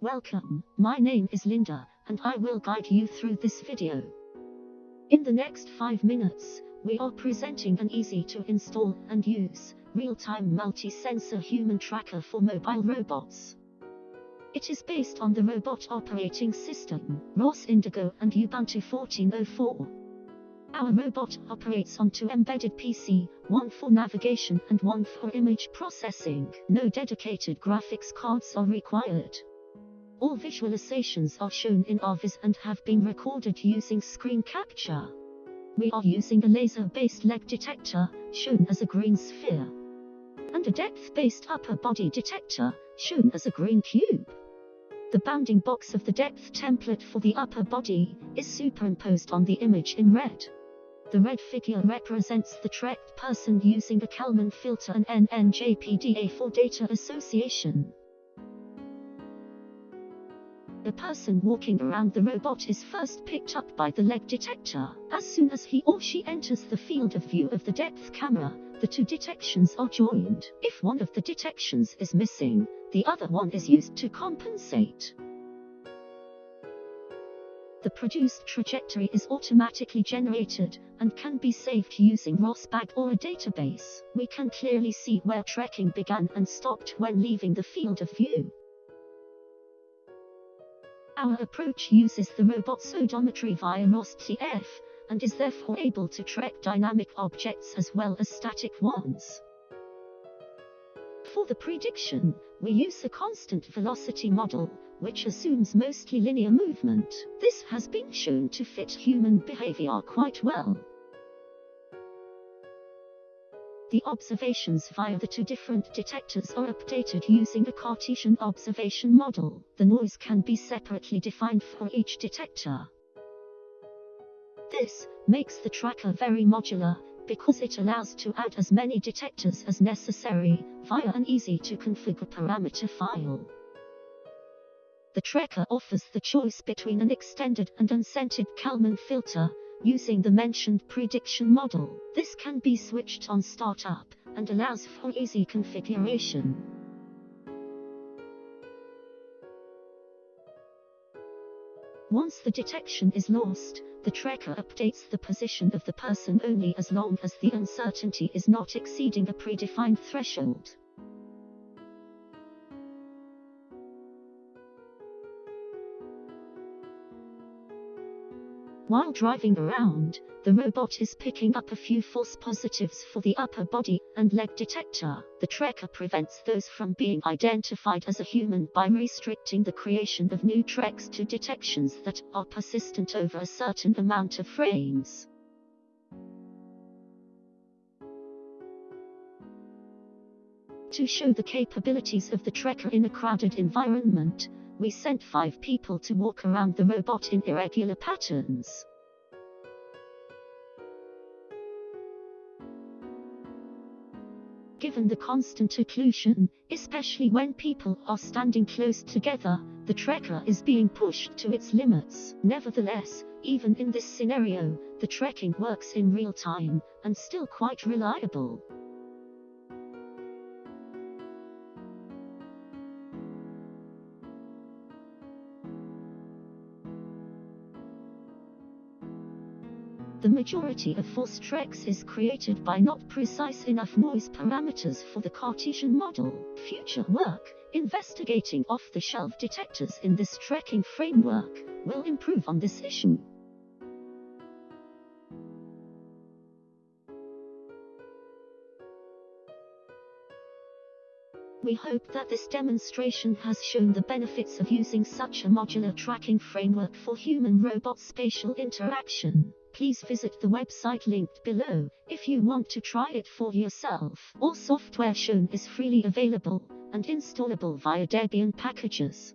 Welcome, my name is Linda, and I will guide you through this video. In the next 5 minutes, we are presenting an easy to install and use, real-time multi-sensor human tracker for mobile robots. It is based on the robot operating system, ROS Indigo and Ubuntu 14.04. Our robot operates on two embedded PC, one for navigation and one for image processing. No dedicated graphics cards are required. All visualizations are shown in RViz and have been recorded using screen capture. We are using a laser-based leg detector, shown as a green sphere, and a depth-based upper body detector, shown as a green cube. The bounding box of the depth template for the upper body is superimposed on the image in red. The red figure represents the tracked person using a Kalman filter and NNJPDA for data association. A person walking around the robot is first picked up by the leg detector. As soon as he or she enters the field of view of the depth camera, the two detections are joined. If one of the detections is missing, the other one is used to compensate. The produced trajectory is automatically generated and can be saved using ROSBag or a database. We can clearly see where tracking began and stopped when leaving the field of view. Our approach uses the robot's odometry via ROSTF and is therefore able to track dynamic objects as well as static ones. For the prediction, we use a constant velocity model, which assumes mostly linear movement. This has been shown to fit human behavior quite well. The observations via the two different detectors are updated using a Cartesian observation model. The noise can be separately defined for each detector. This makes the tracker very modular, because it allows to add as many detectors as necessary, via an easy-to-configure parameter file. The tracker offers the choice between an extended and unscented Kalman filter, using the mentioned prediction model. This can be switched on startup, and allows for easy configuration. Once the detection is lost, the tracker updates the position of the person only as long as the uncertainty is not exceeding a predefined threshold. While driving around, the robot is picking up a few false positives for the upper body and leg detector. The tracker prevents those from being identified as a human by restricting the creation of new tracks to detections that are persistent over a certain amount of frames. To show the capabilities of the tracker in a crowded environment, we sent five people to walk around the robot in irregular patterns. Given the constant occlusion, especially when people are standing close together, the tracker is being pushed to its limits. Nevertheless, even in this scenario, the tracking works in real time, and still quite reliable. The majority of false tracks is created by not precise enough noise parameters for the Cartesian model. Future work, investigating off-the-shelf detectors in this tracking framework, will improve on this issue. We hope that this demonstration has shown the benefits of using such a modular tracking framework for human-robot spatial interaction. Please visit the website linked below if you want to try it for yourself. All software shown is freely available and installable via Debian packages.